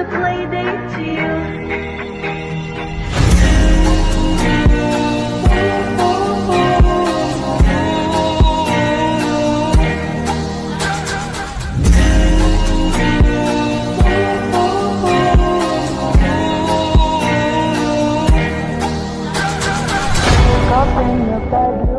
a play date to you. Up in your bedroom.